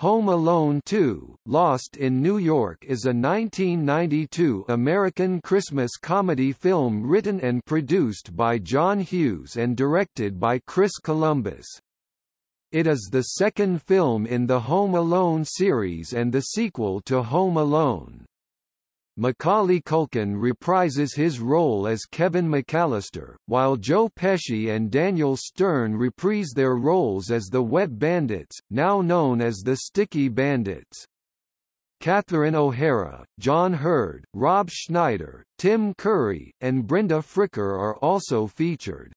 Home Alone 2, Lost in New York is a 1992 American Christmas comedy film written and produced by John Hughes and directed by Chris Columbus. It is the second film in the Home Alone series and the sequel to Home Alone. Macaulay Culkin reprises his role as Kevin McAllister, while Joe Pesci and Daniel Stern reprise their roles as the Wet Bandits, now known as the Sticky Bandits. Catherine O'Hara, John Heard, Rob Schneider, Tim Curry, and Brenda Fricker are also featured.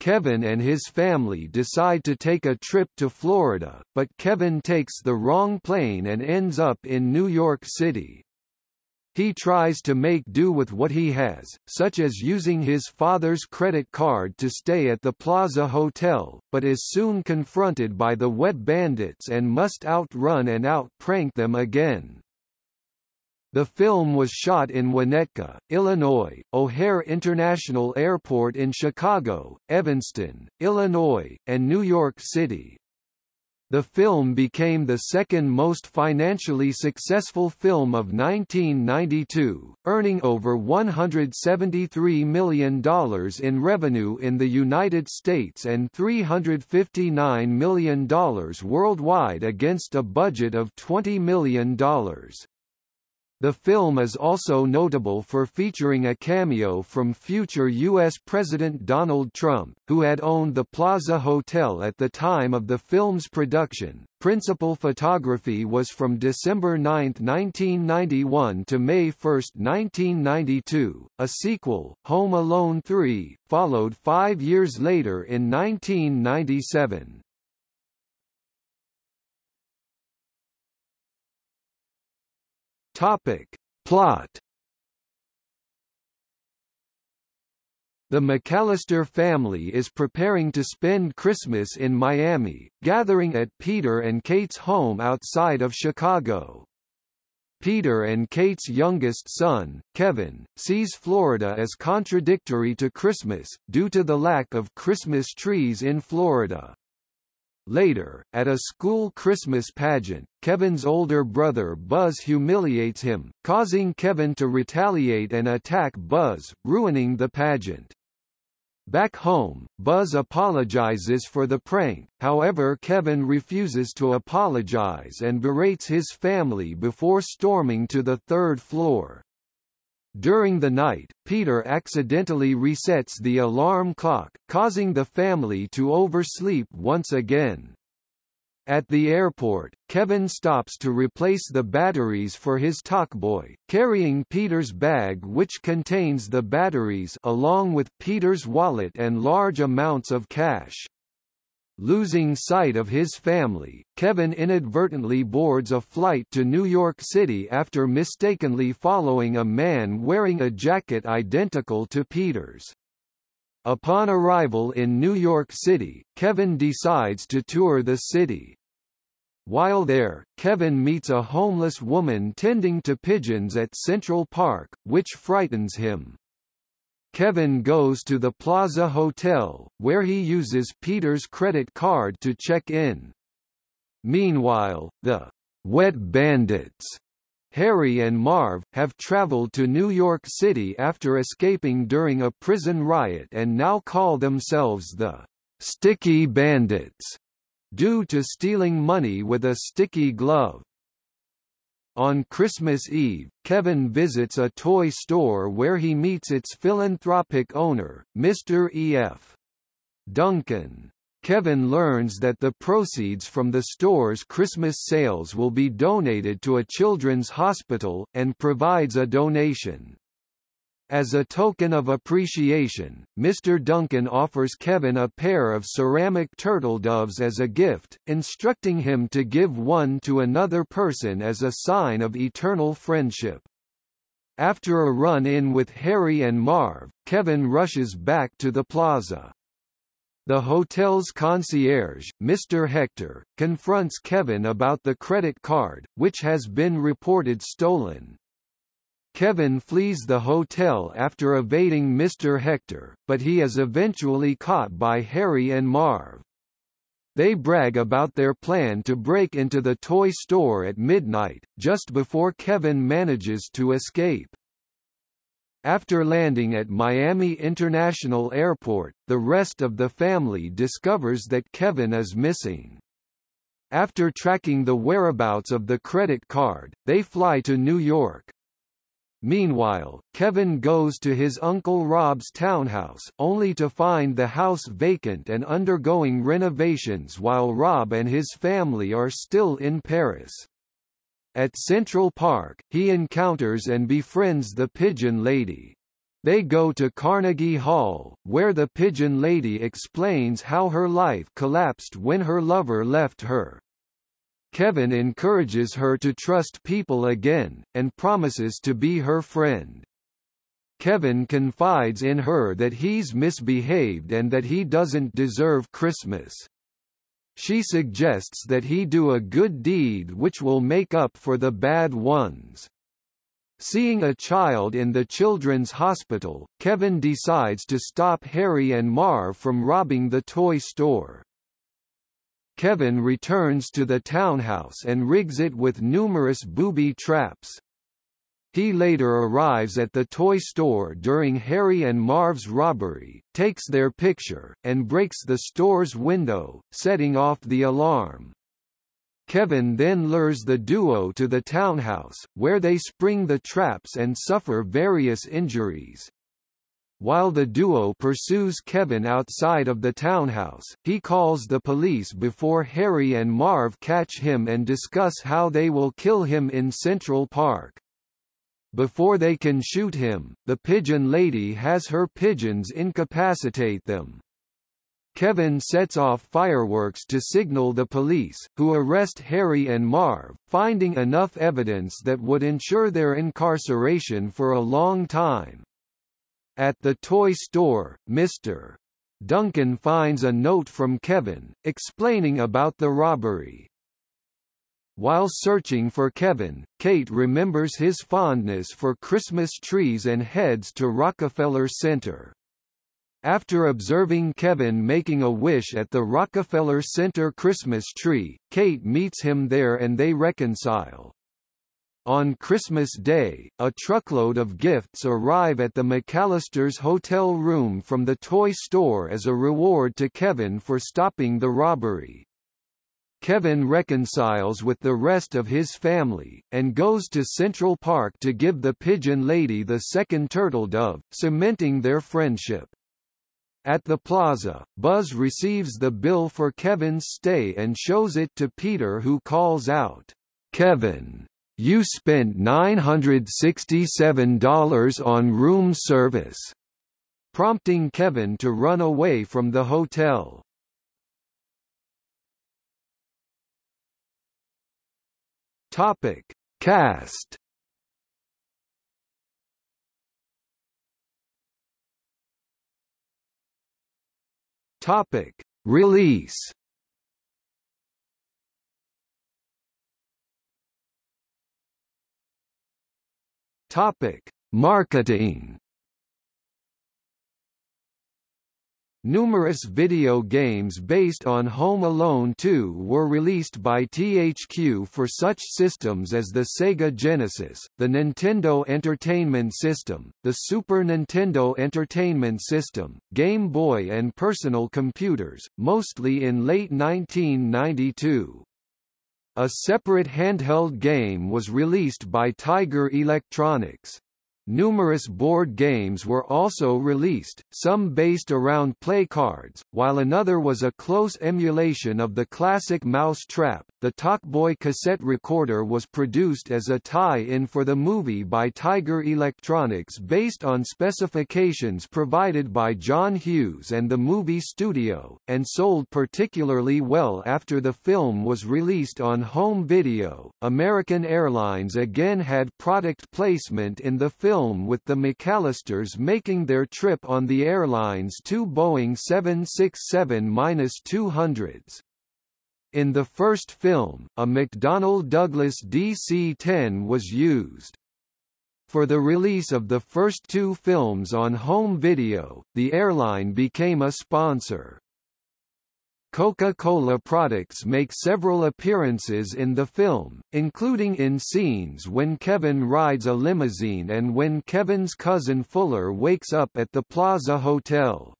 Kevin and his family decide to take a trip to Florida, but Kevin takes the wrong plane and ends up in New York City. He tries to make do with what he has, such as using his father's credit card to stay at the Plaza Hotel, but is soon confronted by the wet bandits and must outrun and out-prank them again. The film was shot in Winnetka, Illinois, O'Hare International Airport in Chicago, Evanston, Illinois, and New York City. The film became the second most financially successful film of 1992, earning over $173 million in revenue in the United States and $359 million worldwide against a budget of $20 million. The film is also notable for featuring a cameo from future U.S. President Donald Trump, who had owned the Plaza Hotel at the time of the film's production. Principal photography was from December 9, 1991 to May 1, 1992. A sequel, Home Alone 3, followed five years later in 1997. Topic. Plot The McAllister family is preparing to spend Christmas in Miami, gathering at Peter and Kate's home outside of Chicago. Peter and Kate's youngest son, Kevin, sees Florida as contradictory to Christmas, due to the lack of Christmas trees in Florida. Later, at a school Christmas pageant, Kevin's older brother Buzz humiliates him, causing Kevin to retaliate and attack Buzz, ruining the pageant. Back home, Buzz apologizes for the prank, however Kevin refuses to apologize and berates his family before storming to the third floor. During the night, Peter accidentally resets the alarm clock, causing the family to oversleep once again. At the airport, Kevin stops to replace the batteries for his Talkboy, carrying Peter's bag which contains the batteries along with Peter's wallet and large amounts of cash. Losing sight of his family, Kevin inadvertently boards a flight to New York City after mistakenly following a man wearing a jacket identical to Peter's. Upon arrival in New York City, Kevin decides to tour the city. While there, Kevin meets a homeless woman tending to pigeons at Central Park, which frightens him. Kevin goes to the Plaza Hotel, where he uses Peter's credit card to check in. Meanwhile, the Wet Bandits, Harry and Marv, have traveled to New York City after escaping during a prison riot and now call themselves the Sticky Bandits, due to stealing money with a sticky glove. On Christmas Eve, Kevin visits a toy store where he meets its philanthropic owner, Mr. E.F. Duncan. Kevin learns that the proceeds from the store's Christmas sales will be donated to a children's hospital, and provides a donation. As a token of appreciation, Mr. Duncan offers Kevin a pair of ceramic turtle doves as a gift, instructing him to give one to another person as a sign of eternal friendship. After a run-in with Harry and Marv, Kevin rushes back to the plaza. The hotel's concierge, Mr. Hector, confronts Kevin about the credit card, which has been reported stolen. Kevin flees the hotel after evading Mr. Hector, but he is eventually caught by Harry and Marv. They brag about their plan to break into the toy store at midnight, just before Kevin manages to escape. After landing at Miami International Airport, the rest of the family discovers that Kevin is missing. After tracking the whereabouts of the credit card, they fly to New York. Meanwhile, Kevin goes to his Uncle Rob's townhouse, only to find the house vacant and undergoing renovations while Rob and his family are still in Paris. At Central Park, he encounters and befriends the Pigeon Lady. They go to Carnegie Hall, where the Pigeon Lady explains how her life collapsed when her lover left her. Kevin encourages her to trust people again, and promises to be her friend. Kevin confides in her that he's misbehaved and that he doesn't deserve Christmas. She suggests that he do a good deed which will make up for the bad ones. Seeing a child in the children's hospital, Kevin decides to stop Harry and Marv from robbing the toy store. Kevin returns to the townhouse and rigs it with numerous booby traps. He later arrives at the toy store during Harry and Marv's robbery, takes their picture, and breaks the store's window, setting off the alarm. Kevin then lures the duo to the townhouse, where they spring the traps and suffer various injuries. While the duo pursues Kevin outside of the townhouse, he calls the police before Harry and Marv catch him and discuss how they will kill him in Central Park. Before they can shoot him, the pigeon lady has her pigeons incapacitate them. Kevin sets off fireworks to signal the police, who arrest Harry and Marv, finding enough evidence that would ensure their incarceration for a long time. At the toy store, Mr. Duncan finds a note from Kevin, explaining about the robbery. While searching for Kevin, Kate remembers his fondness for Christmas trees and heads to Rockefeller Center. After observing Kevin making a wish at the Rockefeller Center Christmas tree, Kate meets him there and they reconcile. On Christmas Day, a truckload of gifts arrive at the McAllister's hotel room from the toy store as a reward to Kevin for stopping the robbery. Kevin reconciles with the rest of his family, and goes to Central Park to give the pigeon lady the second turtle dove, cementing their friendship. At the plaza, Buzz receives the bill for Kevin's stay and shows it to Peter who calls out, Kevin, you spent $967 on room service, prompting Kevin to run away from the hotel. Topic: Cast. Topic: Release. Topic: Marketing. Numerous video games based on Home Alone 2 were released by THQ for such systems as the Sega Genesis, the Nintendo Entertainment System, the Super Nintendo Entertainment System, Game Boy and personal computers, mostly in late 1992. A separate handheld game was released by Tiger Electronics. Numerous board games were also released, some based around play cards, while another was a close emulation of the classic Mouse Trap. The Talkboy cassette recorder was produced as a tie-in for the movie by Tiger Electronics based on specifications provided by John Hughes and the movie studio, and sold particularly well after the film was released on home video. American Airlines again had product placement in the film film with the McAllisters making their trip on the airline's two Boeing 767-200s. In the first film, a McDonnell Douglas DC-10 was used. For the release of the first two films on home video, the airline became a sponsor. Coca-Cola products make several appearances in the film, including in scenes when Kevin rides a limousine and when Kevin's cousin Fuller wakes up at the Plaza Hotel.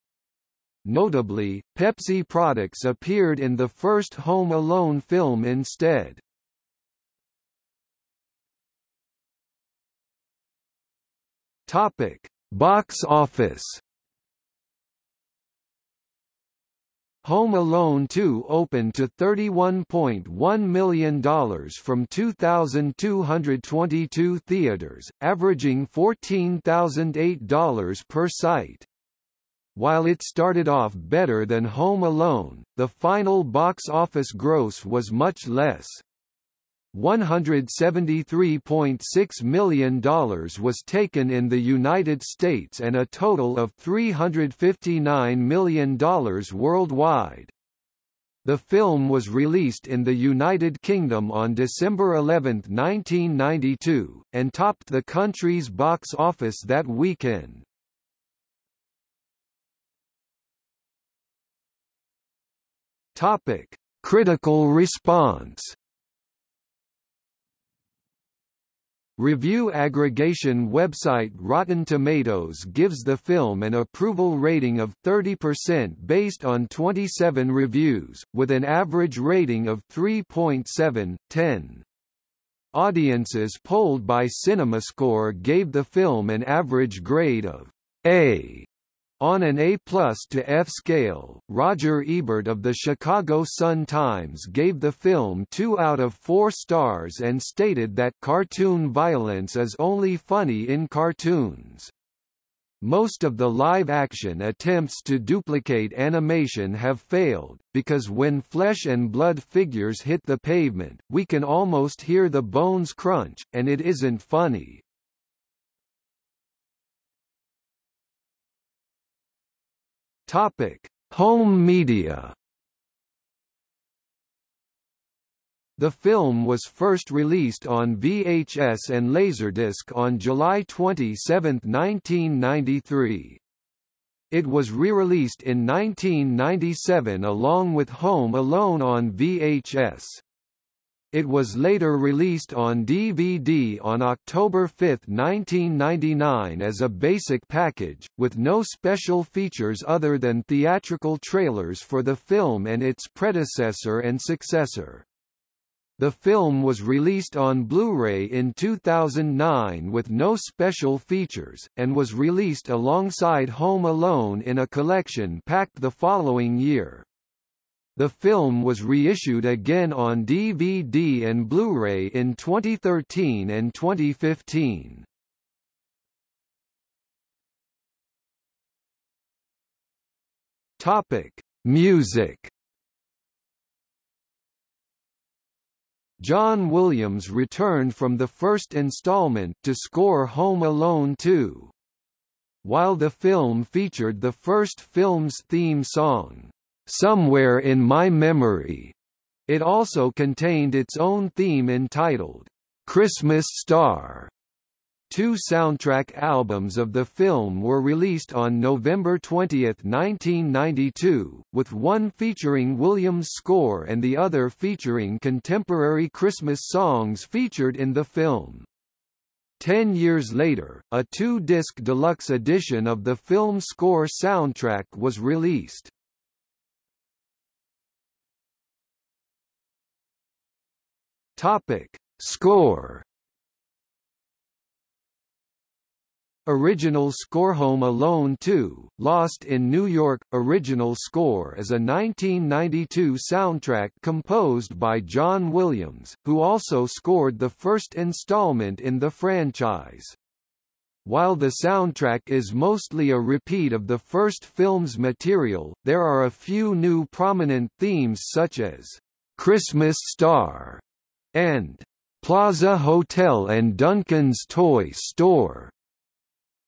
Notably, Pepsi products appeared in the first Home Alone film instead. Topic: Box office. Home Alone 2 opened to $31.1 million from 2,222 theaters, averaging $14,008 per site. While it started off better than Home Alone, the final box office gross was much less. $173.6 million was taken in the United States and a total of $359 million worldwide. The film was released in the United Kingdom on December 11, 1992, and topped the country's box office that weekend. Topic: Critical response. Review aggregation website Rotten Tomatoes gives the film an approval rating of 30% based on 27 reviews, with an average rating of 3.7, 10. Audiences polled by CinemaScore gave the film an average grade of A on an A plus to F scale, Roger Ebert of the Chicago Sun-Times gave the film 2 out of 4 stars and stated that cartoon violence is only funny in cartoons. Most of the live-action attempts to duplicate animation have failed, because when flesh and blood figures hit the pavement, we can almost hear the bones crunch, and it isn't funny. Topic: Home media. The film was first released on VHS and Laserdisc on July 27, 1993. It was re-released in 1997 along with Home Alone on VHS. It was later released on DVD on October 5, 1999 as a basic package, with no special features other than theatrical trailers for the film and its predecessor and successor. The film was released on Blu-ray in 2009 with no special features, and was released alongside Home Alone in a collection packed the following year. The film was reissued again on DVD and Blu-ray in 2013 and 2015. Topic: Music John Williams returned from the first installment to score Home Alone 2. While the film featured the first film's theme song, Somewhere in My Memory. It also contained its own theme entitled, Christmas Star. Two soundtrack albums of the film were released on November 20, 1992, with one featuring Williams' score and the other featuring contemporary Christmas songs featured in the film. Ten years later, a two-disc deluxe edition of the film score soundtrack was released. Topic: Score. Original score Home Alone 2, Lost in New York Original score is a 1992 soundtrack composed by John Williams, who also scored the first installment in the franchise. While the soundtrack is mostly a repeat of the first film's material, there are a few new prominent themes such as Christmas Star and Plaza Hotel and Duncan's Toy Store.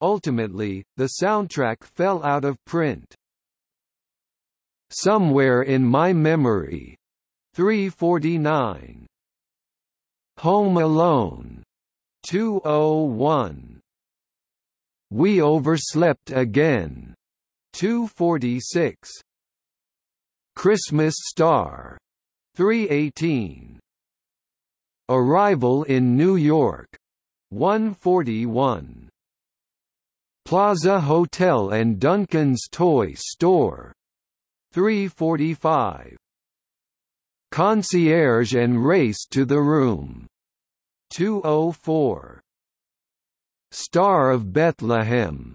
Ultimately, the soundtrack fell out of print. Somewhere in My Memory, 349. Home Alone, 201. We Overslept Again, 246. Christmas Star 318 Arrival in New York. 141 Plaza Hotel and Duncan's Toy Store. 345 Concierge and Race to the Room. 204 Star of Bethlehem.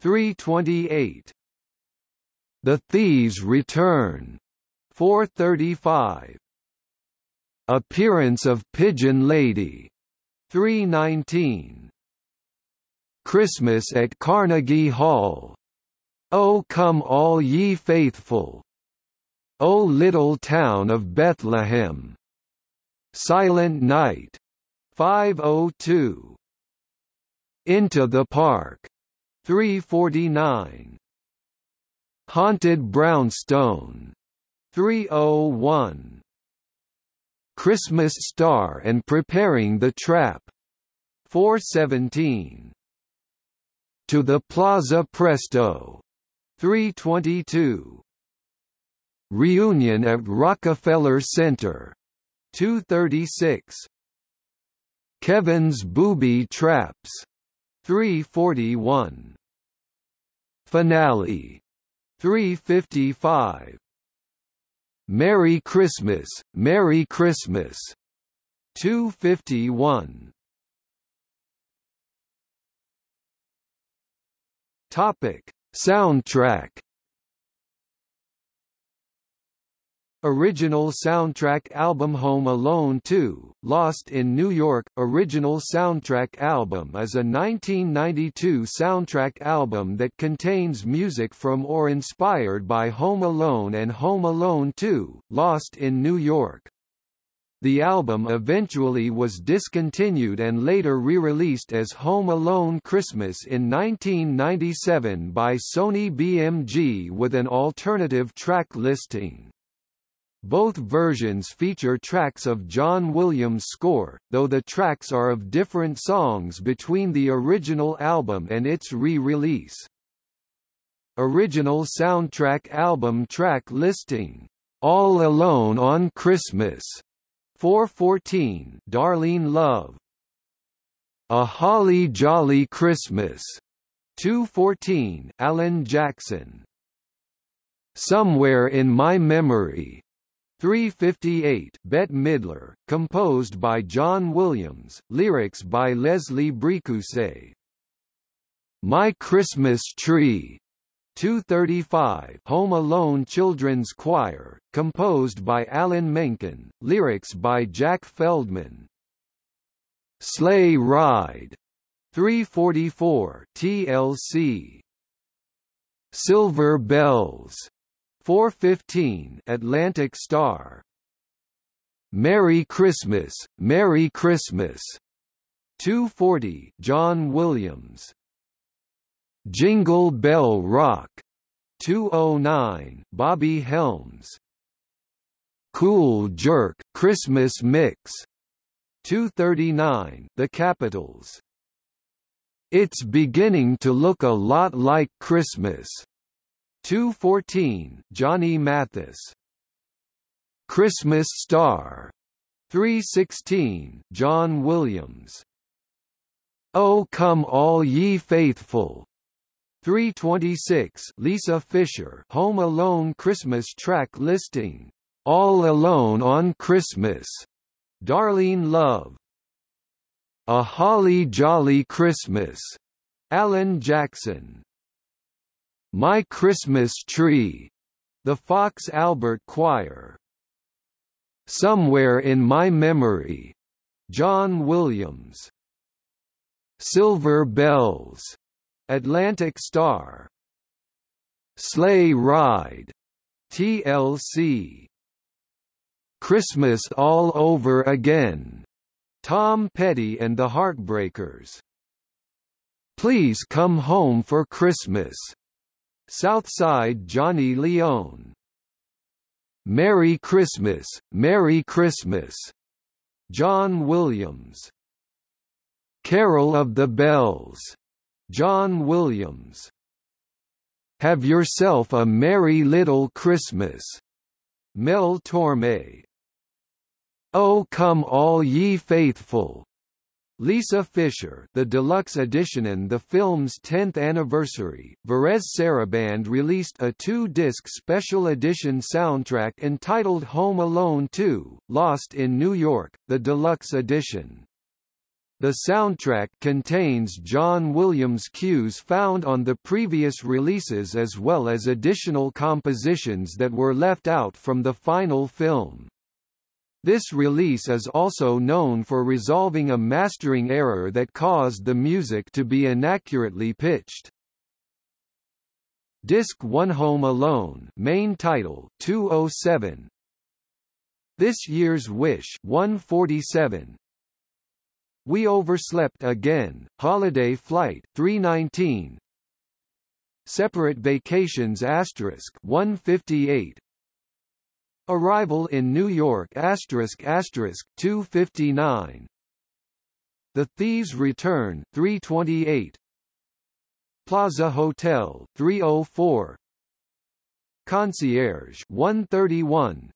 328 The Thieves Return. 435 Appearance of Pigeon Lady 319 Christmas at Carnegie Hall. O come all ye faithful. O little town of Bethlehem. Silent Night 502 Into the Park 349 Haunted Brownstone 301 Christmas Star and Preparing the Trap. 417 To the Plaza Presto. 322 Reunion at Rockefeller Center. 236 Kevin's Booby Traps. 341 Finale. 355 Merry Christmas, Merry Christmas. 251 Topic. Soundtrack Original soundtrack album Home Alone 2, Lost in New York Original soundtrack album is a 1992 soundtrack album that contains music from or inspired by Home Alone and Home Alone 2, Lost in New York. The album eventually was discontinued and later re-released as Home Alone Christmas in 1997 by Sony BMG with an alternative track listing. Both versions feature tracks of John Williams' score, though the tracks are of different songs between the original album and its re-release. Original soundtrack album track listing. All Alone on Christmas. 414 Darlene Love. A Holly Jolly Christmas. 214 Alan Jackson. Somewhere in My Memory. 358 Bette Midler, composed by John Williams, lyrics by Leslie Bricusse. My Christmas Tree 235 Home Alone Children's Choir, composed by Alan Menken, lyrics by Jack Feldman. Sleigh Ride 344 TLC Silver Bells 415 Atlantic Starr. Merry Christmas, Merry Christmas. 240 John Williams. Jingle Bell Rock. 209 Bobby Helms. Cool Jerk Christmas Mix. 239 The Capitols. It's beginning to look a lot like Christmas 214 Johnny Mathis. Christmas Star. 316 John Williams. Oh Come All Ye Faithful. 326 Lisa Fischer Home Alone Christmas track listing. All Alone on Christmas. Darlene Love. A Holly Jolly Christmas. Alan Jackson my Christmas Tree, the Fox Albert Choir. Somewhere in My Memory, John Williams. Silver Bells, Atlantic Starr. Sleigh Ride, TLC. Christmas All Over Again, Tom Petty and the Heartbreakers. Please Come Home for Christmas, Southside Johnny Lyon Merry Christmas, Merry Christmas. John Williams Carol of the Bells. John Williams Have Yourself a Merry Little Christmas. Mel Torme. Oh Come All Ye Faithful, Lisa Fischer, the deluxe edition and the film's 10th anniversary, Varèse Sarabande released a two-disc special edition soundtrack entitled Home Alone 2, Lost in New York, the deluxe edition. The soundtrack contains John Williams cues found on the previous releases as well as additional compositions that were left out from the final film. This release is also known for resolving a mastering error that caused the music to be inaccurately pitched. Disc 1 Home Alone main title 207 This Year's Wish 147 We Overslept Again Holiday Flight 319 Separate Vacations asterisk 158 Arrival in New York asterisk asterisk 259 The Thieves Return 328 Plaza Hotel 304 Concierge 131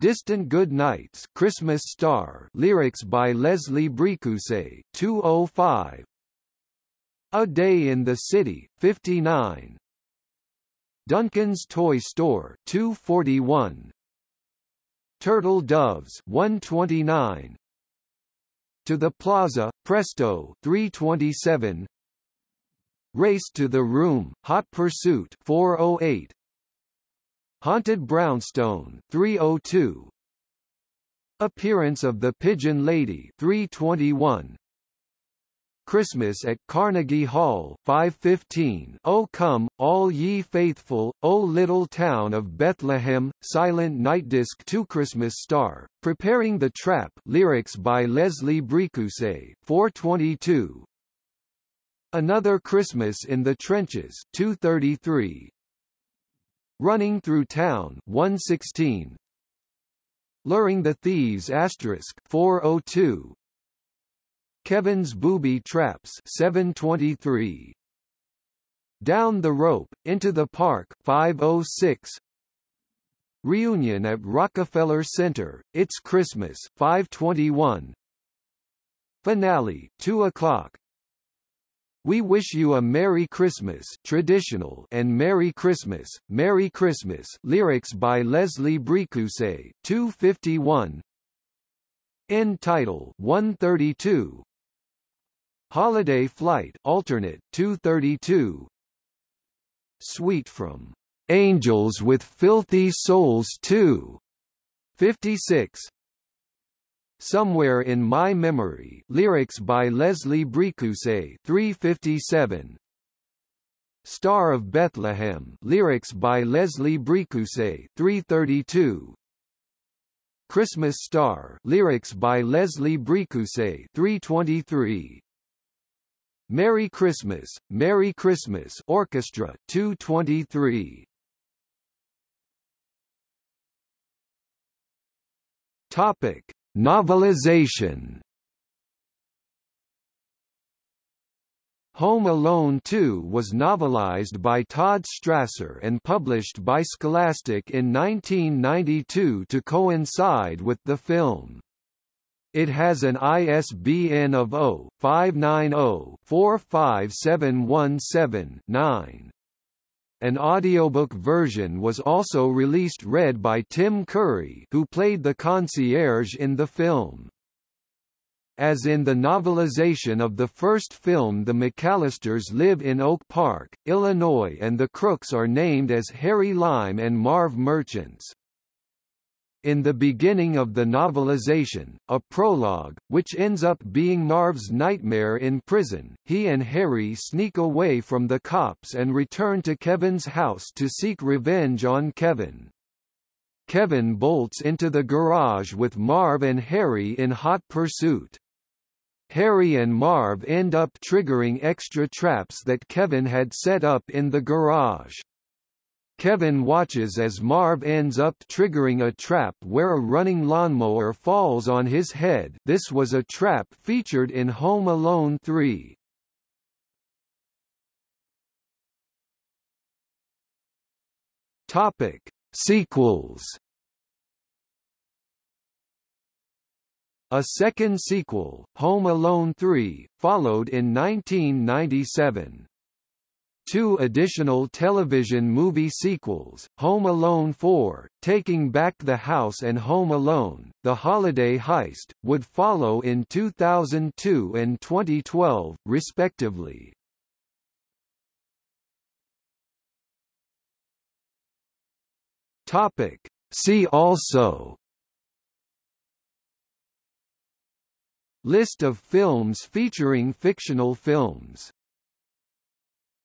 Distant Good Nights Christmas Star lyrics by Leslie Bricusse 205 A Day in the City 59 Duncan's Toy Store 241 Turtle Doves 129 To the Plaza Presto 327 Race to the Room Hot Pursuit 408 Haunted Brownstone 302 Appearance of the Pigeon Lady 321 Christmas at Carnegie Hall 515 O come, all ye faithful, O little town of Bethlehem, Silent Night Disc 2 Christmas Star, Preparing the Trap lyrics by Leslie Bricusse 422 Another Christmas in the Trenches 233 Running Through Town 116 Luring the Thieves asterisk 402 Kevin's Booby Traps 723 Down the Rope, Into the Park 506 Reunion at Rockefeller Center, It's Christmas 521 Finale 2 o'clock. We wish you a Merry Christmas traditional and Merry Christmas, Merry Christmas lyrics by Leslie Bricusse 251 End title 132 Holiday Flight alternate 232 Suite from Angels with Filthy Souls 2 56 Somewhere in My Memory lyrics by Leslie Bricusse 357 Star of Bethlehem lyrics by Leslie Bricusse 332 Christmas Star lyrics by Leslie Bricusse 323 Merry Christmas, Merry Christmas Orchestra 223 Topic Novelization Home Alone 2 was novelized by Todd Strasser and published by Scholastic in 1992 to coincide with the film. It has an ISBN of 0-590-45717-9. An audiobook version was also released read by Tim Curry who played the concierge in the film. As in the novelization of the first film the McAllisters live in Oak Park, Illinois and the Crooks are named as Harry Lime and Marv Murchins. In the beginning of the novelization, a prologue, which ends up being Marv's nightmare in prison, he and Harry sneak away from the cops and return to Kevin's house to seek revenge on Kevin. Kevin bolts into the garage with Marv and Harry in hot pursuit. Harry and Marv end up triggering extra traps that Kevin had set up in the garage. Kevin watches as Marv ends up triggering a trap where a running lawnmower falls on his head this was a trap featured in Home Alone 3. Topic. Sequels A second sequel, Home Alone 3, followed in 1997. Two additional television movie sequels, Home Alone 4, Taking Back the House and Home Alone, The Holiday Heist, would follow in 2002 and 2012, respectively. Topic. See also List of films featuring fictional films